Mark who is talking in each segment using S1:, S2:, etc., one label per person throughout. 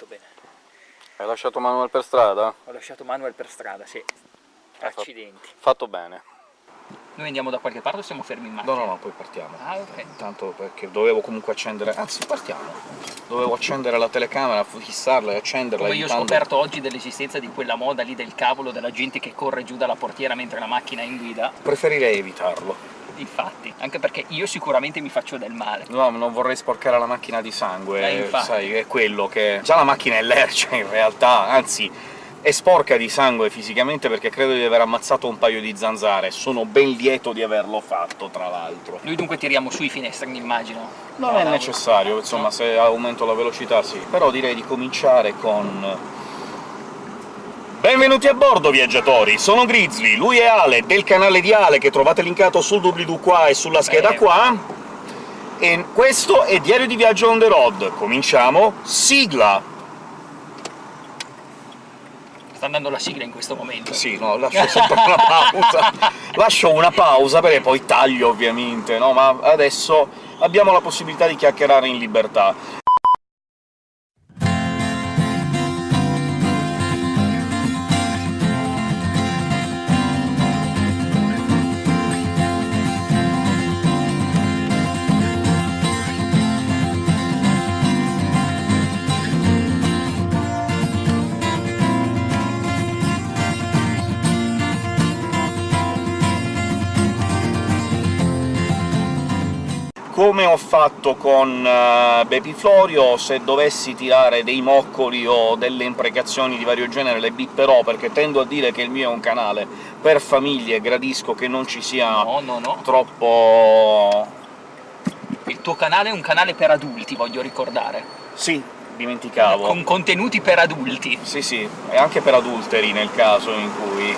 S1: fatto bene.
S2: Hai lasciato Manuel per strada?
S1: Ho lasciato Manuel per strada, sì. Accidenti.
S2: Fatto bene.
S1: Noi andiamo da qualche parte o siamo fermi in macchina?
S2: No, no, no, poi partiamo.
S1: Ah, ok.
S2: Intanto perché dovevo comunque accendere... Anzi, partiamo! Dovevo accendere la telecamera, fissarla e accenderla
S1: Come io ho scoperto oggi dell'esistenza di quella moda lì del cavolo della gente che corre giù dalla portiera mentre la macchina è in guida.
S2: Preferirei evitarlo.
S1: Infatti, anche perché io sicuramente mi faccio del male.
S2: No, non vorrei sporcare la macchina di sangue,
S1: Eh,
S2: sai, è quello che... Già la macchina è lercia in realtà, anzi è sporca di sangue fisicamente perché credo di aver ammazzato un paio di zanzare, sono ben lieto di averlo fatto, tra l'altro.
S1: Noi dunque tiriamo su i finestrini, immagino.
S2: Non
S1: No,
S2: è necessario, insomma, se aumento la velocità sì. Però direi di cominciare con... Benvenuti a bordo, viaggiatori! Sono Grizzly, lui è Ale, del canale di Ale, che trovate linkato sul doobly-doo qua e sulla scheda
S1: Beh.
S2: qua, e questo è Diario di Viaggio on the road. Cominciamo, sigla!
S1: Sta andando la sigla in questo momento.
S2: Sì, no, lascio sempre una pausa. lascio una pausa, perché poi taglio ovviamente, no? Ma adesso abbiamo la possibilità di chiacchierare in libertà. Come ho fatto con eh, Baby Florio, se dovessi tirare dei moccoli o delle imprecazioni di vario genere le bipperò, perché tendo a dire che il mio è un canale per famiglie gradisco che non ci sia
S1: No, no, no.
S2: troppo...
S1: Il tuo canale è un canale per adulti, voglio ricordare.
S2: Sì, dimenticavo.
S1: Con contenuti per adulti.
S2: Sì, sì, e anche per adulteri nel caso in cui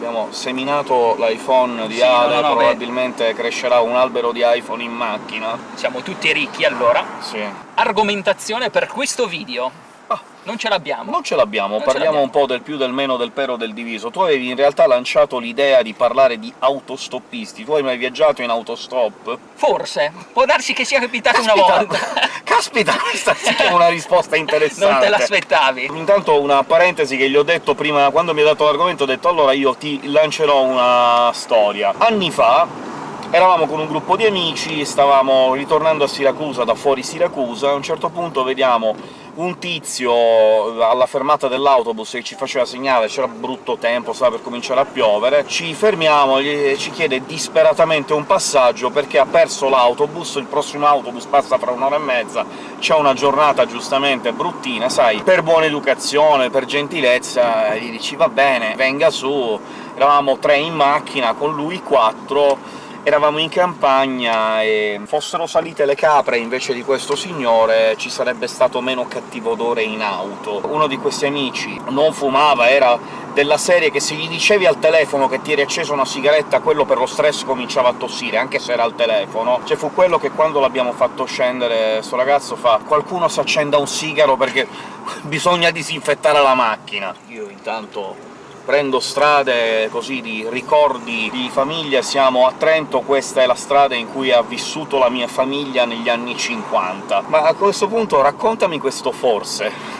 S2: abbiamo seminato l'iPhone di
S1: Sì,
S2: Ale,
S1: no, no, beh.
S2: probabilmente crescerà un albero di iPhone in macchina.
S1: Siamo tutti ricchi, allora.
S2: Sì.
S1: Argomentazione per questo video.
S2: Ah,
S1: Non ce l'abbiamo.
S2: Non ce l'abbiamo, parliamo un po' del più, del meno, del pero, del diviso. Tu avevi in realtà lanciato l'idea di parlare di autostoppisti. Tu hai mai viaggiato in autostop?
S1: Forse. Può darsi che sia capitato una volta.
S2: Caspita, questa sì che è una risposta interessante!
S1: non te l'aspettavi.
S2: Intanto una parentesi che gli ho detto prima, quando mi ha dato l'argomento, ho detto allora io ti lancerò una storia. Anni fa eravamo con un gruppo di amici, stavamo ritornando a Siracusa, da fuori Siracusa, a un certo punto vediamo un tizio alla fermata dell'autobus che ci faceva segnale, c'era brutto tempo, stava per cominciare a piovere, ci fermiamo, gli- ci chiede disperatamente un passaggio perché ha perso l'autobus, il prossimo autobus passa fra un'ora e mezza, c'è una giornata giustamente bruttina, sai, per buona educazione, per gentilezza, gli dici «va bene, venga su», eravamo tre in macchina, con lui quattro, eravamo in campagna e fossero salite le capre invece di questo signore ci sarebbe stato meno cattivo odore in auto. Uno di questi amici non fumava, era della serie che se gli dicevi al telefono che ti eri acceso una sigaretta, quello per lo stress cominciava a tossire, anche se era al telefono. Cioè fu quello che quando l'abbiamo fatto scendere sto ragazzo fa «Qualcuno si accenda un sigaro perché bisogna disinfettare la macchina». Io intanto prendo strade così di ricordi di famiglia, siamo a Trento, questa è la strada in cui ha vissuto la mia famiglia negli anni 50. Ma a questo punto raccontami questo forse.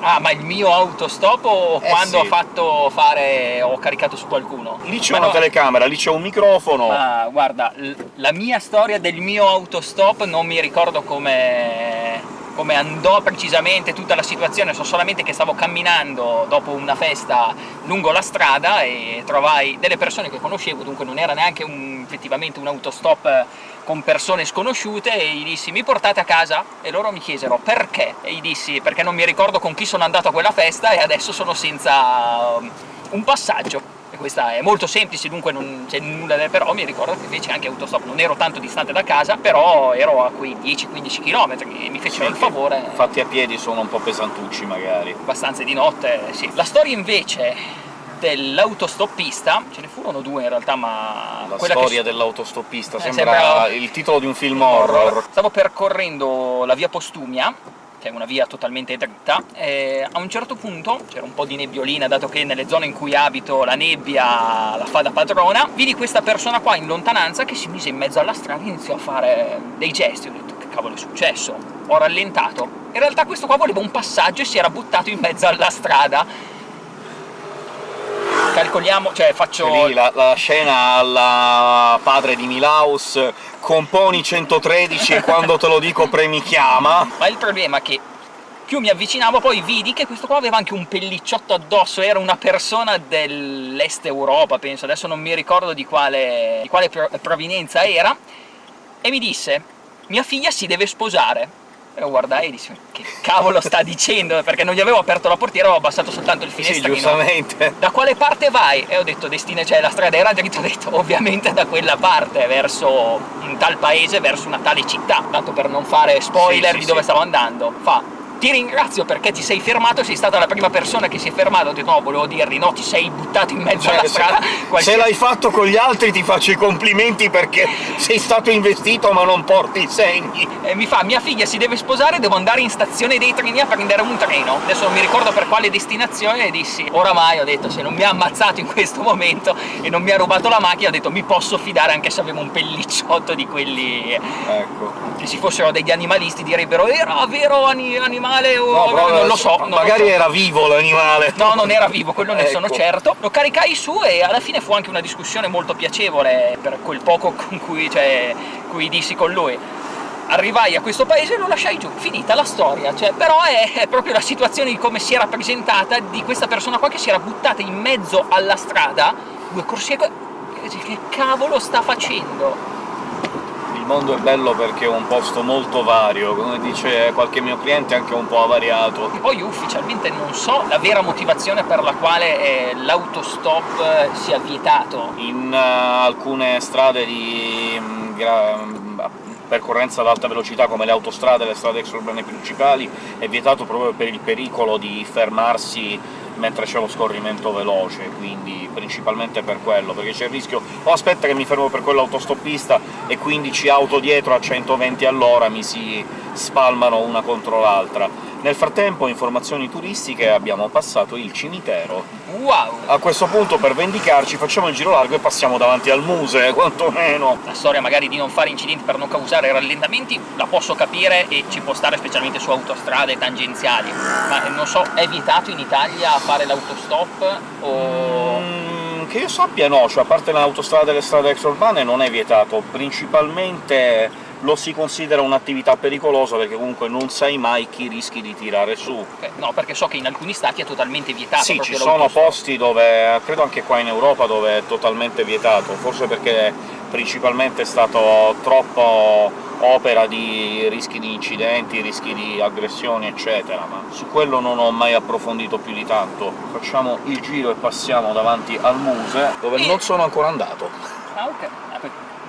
S1: Ah, ma il mio autostop o
S2: Eh,
S1: quando
S2: sì.
S1: ho fatto fare... ho caricato su qualcuno?
S2: Lì c'è una
S1: no,
S2: telecamera, lì c'è un microfono...
S1: Ma guarda, la mia storia del mio autostop non mi ricordo come come andò precisamente tutta la situazione, so solamente che stavo camminando dopo una festa lungo la strada e trovai delle persone che conoscevo, dunque non era neanche un- effettivamente un autostop con persone sconosciute, e gli dissi «mi portate a casa?» e loro mi chiesero «perché?» e gli dissi «perché non mi ricordo con chi sono andato a quella festa e adesso sono senza um, un passaggio». E questa è molto semplice, dunque non c'è nulla da... però mi ricordo che feci anche autostop, non ero tanto distante da casa, però ero a quei 10-15 km e mi fecero
S2: Sì,
S1: il
S2: che
S1: favore
S2: Fatti a piedi sono un po' pesantucci, magari.
S1: abbastanza di notte, sì. La storia invece dell'autostoppista, ce ne furono due in realtà, ma...
S2: La
S1: che
S2: storia dell'autostoppista
S1: Eh,
S2: sembra
S1: sembra-
S2: il titolo di un film horror.
S1: Stavo percorrendo la via Postumia, che è una via totalmente dritta, e a un certo punto c'era un po' di nebbiolina, dato che nelle zone in cui abito la nebbia la fa da padrona, vidi questa persona qua in lontananza che si mise in mezzo alla strada e iniziò a fare dei gesti, ho detto che cavolo è successo? Ho rallentato, In realtà questo qua voleva un passaggio e si era buttato in mezzo alla strada. Calcoliamo, cioè faccio...
S2: Lì la, la scena alla padre di Milaus, componi 113 e quando te lo dico premi chiama.
S1: Ma il problema è che più mi avvicinavo poi vidi che questo qua aveva anche un pellicciotto addosso, era una persona dell'est Europa, penso, adesso non mi ricordo di quale, di quale provenienza era, e mi disse «Mia figlia si deve sposare». E lo guardai e dissi «Che cavolo sta dicendo?» Perché non gli avevo aperto la portiera, avevo abbassato soltanto il finestrino.
S2: Sì, giustamente.
S1: Da quale parte vai? E ho detto «Destina, cioè la strada era dritta», ho detto «Ovviamente da quella parte, verso un tal paese, verso una tale città». Tanto per non fare spoiler sì, sì, di dove stavo andando. Fa ti ringrazio perché ti sei fermato, sei stata la prima persona che si è fermata, ho detto no, volevo dirgli no, ti sei buttato in mezzo cioè, alla strada.
S2: Se, se l'hai fatto con gli altri ti faccio i complimenti perché sei stato investito ma non porti i segni.
S1: E mi fa, mia figlia si deve sposare, devo andare in stazione dei treni a prendere un treno. Adesso non mi ricordo per quale destinazione e dissi, oramai ho detto, se non mi ha ammazzato in questo momento e non mi ha rubato la macchina, ho detto mi posso fidare anche se avevo un pellicciotto di quelli...
S2: Ecco.
S1: Se ci fossero degli animalisti direbbero, era vero animale animale o... No, però, non lo so.
S2: magari
S1: lo so.
S2: era vivo l'animale.
S1: No, non era vivo, quello ne ecco. sono certo. Lo caricai su e alla fine fu anche una discussione molto piacevole per quel poco con cui, cioè, cui dissi con lui arrivai a questo paese e lo lasciai giù, finita la storia, cioè, però è, è, proprio la situazione di come si era presentata, di questa persona qua che si era buttata in mezzo alla strada, due corsie... che cavolo sta facendo?
S2: Mondo è bello perché è un posto molto vario, come dice qualche mio cliente anche un po' avariato.
S1: Poi ufficialmente non so la vera motivazione per la quale eh, l'autostop eh, sia vietato.
S2: In uh, alcune strade di um, percorrenza ad alta velocità come le autostrade e le strade extraurbane principali è vietato proprio per il pericolo di fermarsi mentre c'è lo scorrimento veloce, quindi principalmente per quello, perché c'è il rischio o aspetta che mi fermo per quell'autostoppista e 15 auto dietro a 120 all'ora mi si spalmano una contro l'altra. Nel frattempo, informazioni turistiche, abbiamo passato il cimitero.
S1: Wow!
S2: A questo punto, per vendicarci, facciamo il giro largo e passiamo davanti al museo, quantomeno!
S1: La storia magari di non fare incidenti per non causare rallentamenti la posso capire e ci può stare specialmente su autostrade tangenziali, ma non so, è vietato in Italia fare l'autostop o...
S2: Mm, che io sappia no, cioè a parte l'autostrada e le strade extraurbane non è vietato, principalmente lo si considera un'attività pericolosa perché comunque non sai mai chi rischi di tirare su.
S1: No, perché so che in alcuni stati è totalmente vietato.
S2: Sì, ci sono posti dove, credo anche qua in Europa, dove è totalmente vietato, forse perché principalmente è stato troppo opera di rischi di incidenti, rischi di aggressioni, eccetera, ma su quello non ho mai approfondito più di tanto. Facciamo il giro e passiamo davanti al Muse, dove e... non sono ancora andato.
S1: Ah, ok.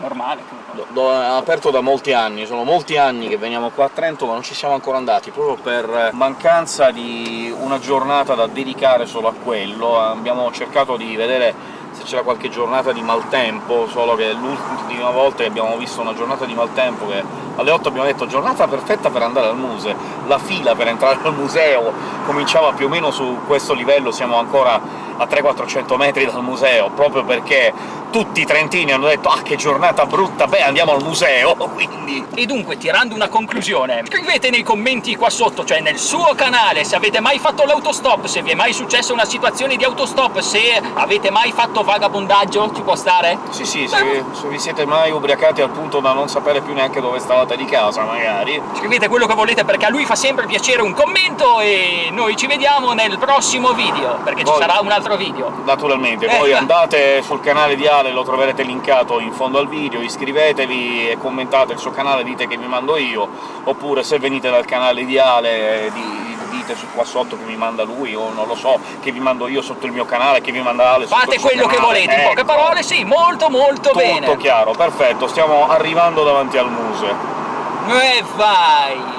S1: Normale.
S2: Do, do, è aperto da molti anni, sono molti anni che veniamo qua a Trento ma non ci siamo ancora andati, proprio per mancanza di una giornata da dedicare solo a quello. Abbiamo cercato di vedere se c'era qualche giornata di maltempo, solo che l'ultima volta che abbiamo visto una giornata di maltempo che alle 8 abbiamo detto giornata perfetta per andare al museo, la fila per entrare al museo cominciava più o meno su questo livello, siamo ancora a 300-400 metri dal museo, proprio perché tutti i trentini hanno detto «Ah, che giornata brutta, beh, andiamo al museo!» quindi...
S1: E dunque, tirando una conclusione, scrivete nei commenti qua sotto, cioè nel suo canale, se avete mai fatto l'autostop, se vi è mai successa una situazione di autostop, se avete mai fatto vagabondaggio, ci può stare?
S2: Sì, sì, se, se vi siete mai ubriacati al punto da non sapere più neanche dove stavate di casa, magari.
S1: Scrivete quello che volete, perché a lui fa sempre piacere un commento, e noi ci vediamo nel prossimo video, perché Voi... ci sarà un altro video.
S2: Naturalmente, eh, poi andate sul canale di Ale, lo troverete linkato in fondo al video, iscrivetevi e commentate il suo canale, dite che vi mando io, oppure se venite dal canale di Ale di, dite qua sotto che mi manda lui, o non lo so, che vi mando io sotto il mio canale, che vi manda Ale
S1: Fate quello
S2: che
S1: volete, in poche ecco. parole, sì, molto molto
S2: Tutto
S1: bene!
S2: Tutto chiaro, perfetto, stiamo arrivando davanti al museo.
S1: E vai!